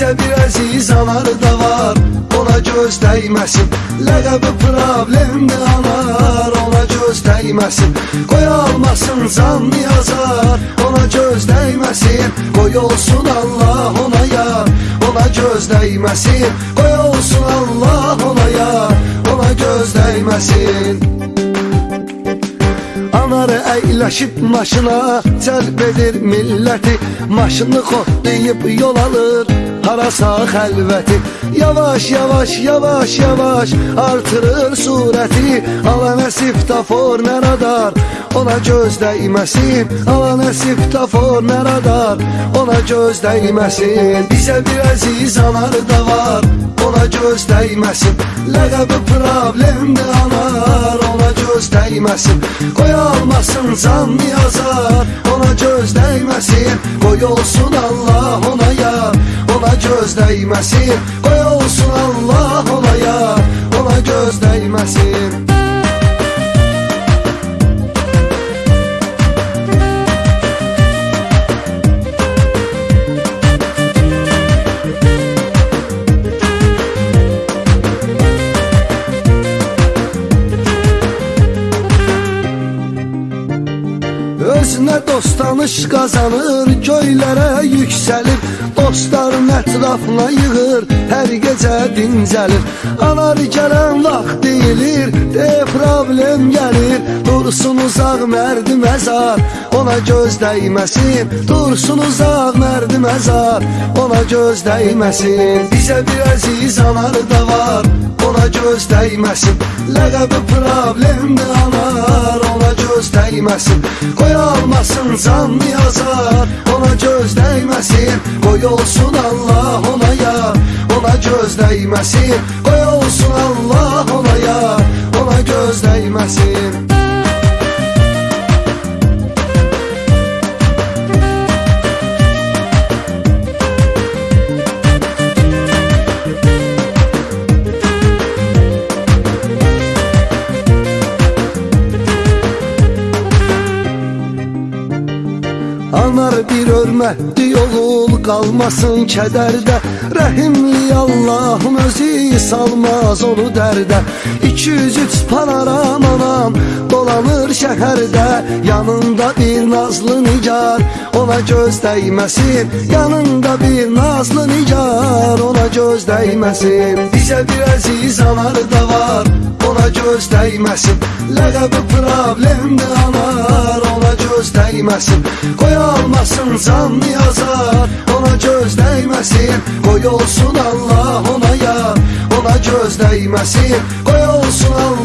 Bizə bir əziz anarı da var Ona göz dəyməsin Ləqəbi problemdir anar Ona göz dəyməsin Qoy almasın can yazar Ona göz dəyməsin Qoy olsun Allah ona yar Ona göz dəyməsin Qoy olsun Allah ona yar Ona göz dəyməsin Anarı əyləşib maşına Cəlb edir milləti. Maşını xotlayıb yol alır Harasa xəlvəti. Yavaş yavaş yavaş yavaş Artırır surəti. Alanə siftafor nə radar Ona göz dəyməsin. Alanə siftafor nə radar Ona göz dəyməsin. Bizə bir əziz anarı da var Ona göz dəyməsin. Ləqəbi problemdir anar Ona göz dəyməsin. Qoy almasın can yazar Ona göz dəyməsin. Qoy olsun Allah Ona göz dəyməsin Qoy olsun Allah ona yar Ona göz dəyməsin Özünə dost tanış qazanır Göylərə yüksəlir Dostların ətrafına yığır Hər gecə dincəlir Anar gələn vaxt deyilir De problem gəlir. Dursun uzaq mərdi məzar Ona göz dəyməsin. Dursun uzaq mərdi məzar Ona göz dəyməsin. Bizə bir əziz anarı da var Ona göz dəyməsin. Ləqəbi problemdir anar Ona göz dəyməsin Qoy almasın can yazar. Ona göz dəyməsin Qoy olsun Allah ona yar Ona göz dəyməsin Qoy olsun Allah örmətli oğul qalmasın kədərdə. Rəhimli Allahın özü salmaz onu dərdə. 203 panoram anam dolanır şəhərdə. Yanında bir nazlı nigar ona göz dəyməsin Yanında bir nazlı nigar ona göz dəyməsin Bizə bir əziz anarı da var göz dəyməsin Ləqəbi problemdir anar ona göz dəyməsin Qoy almasın can yazar Ona göz dəyməsin Qoy olsun Allah ona yar Ona göz dəyməsin Qoy olsun Allah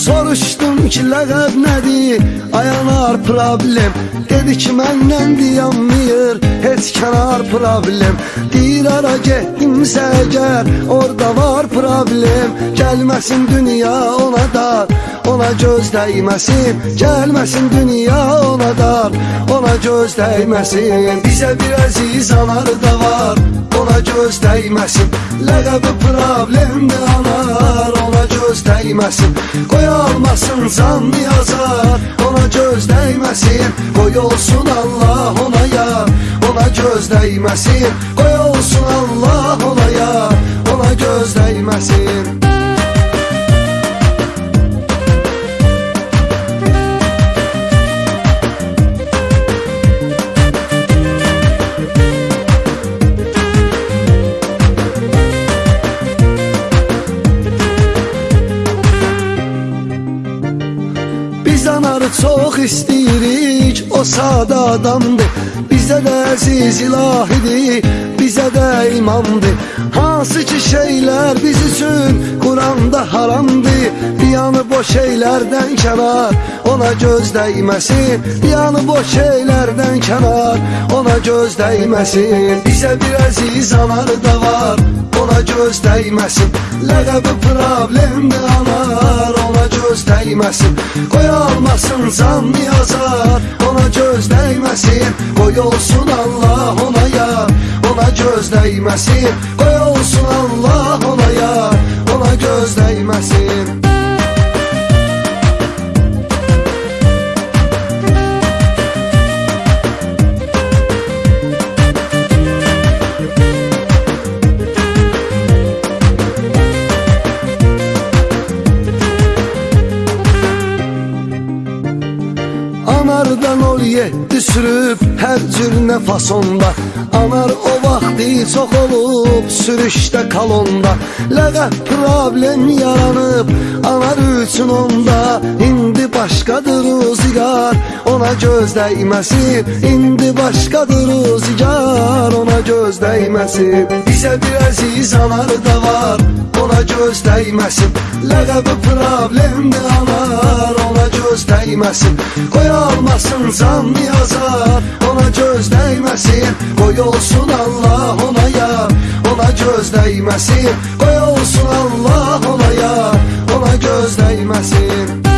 Soruşdum ki ləqəb nədir? Ayanar problem. Dedi ki məndən dayanmıyor Heç kənar problem. Deyir ara getdimsə əgər Orada var problem. Gəlməsin dünya ona dar. Ona göz dəyməsin. Gəlməsin dünya ona dar. Ona göz dəyməsin. Bizə bir əziz anarı da var. Ona göz dəyməsin. Ləqəbi problemdir anar dəyməsin Qoy almasın can yazar Ona göz dəyməsin Qoy olsun Allah ona yar. Ona göz dəyməsin Qoy olsun Allah ona yar. Ona göz dəyməsin çox istəyirik O sadə adamdır Bizə də əziz ilahidir Bizə də imamdır Hansı ki şeylər biz üçün Quranda haramdır Diyanı boş şeylərdən kənar Ona göz dəyməsin Diyanı boş şeylərdən kənar Ona göz dəyməsin Bizə bir əziz anarı da var Ona göz dəyməsin Ləqəbi problemdir anar göz dəyməsin Qoy almasın can yazar Ona göz dəyməsin Qoy olsun Allah ona yar. Ona göz dəyməsin Qoy olsun Allah ona yar. Ona göz dəyməsin Yedi sürüb hər cür nə fasonda. Anar o vaxtı çox olub sürüşdə kalonda Ləqəb problem yaranıb anar üçün onda. İndi başqadır o zigar ona göz dəyməsin İndi başqadır o zigar ona göz dəyməsin Bizə bir əziz anar da var ona göz dəyməsin Ləqəbi problemdir anar ona göz dəyməsin Qoy almasın can yazar ona göz dəyməsin Qoy olsun Allah ona yar. Ona göz dəyməsin Qoy olsun Allah ona yar. Ona göz dəyməsin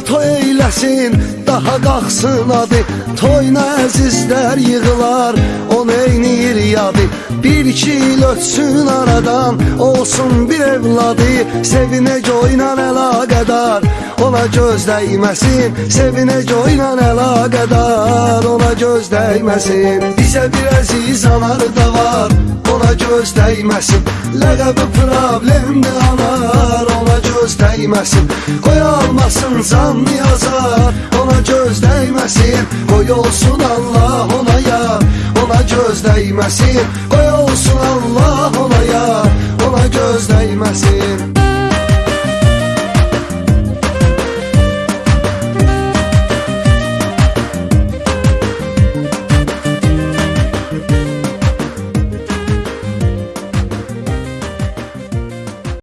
gün anar toy eyləsin Daha qalxsın adı Toyuna əzizlər yığılar O neynir yadı. Bir iki il ötsün aradan Olsun bir evladı. Sevinec oynan əlaqədar Ona göz dəyməsin. Sevinec oynan əlaqədar Ona göz dəyməsin. Bizə bir əziz anar da var Ona göz dəyməsin. Ləqəbi problemdir anar göz dəyməsin Qoy almasın can yazar Ona göz dəyməsin Qoy olsun Allah ona yar. Ona göz dəyməsin Qoy olsun Allah ona yar. Ona göz dəyməsin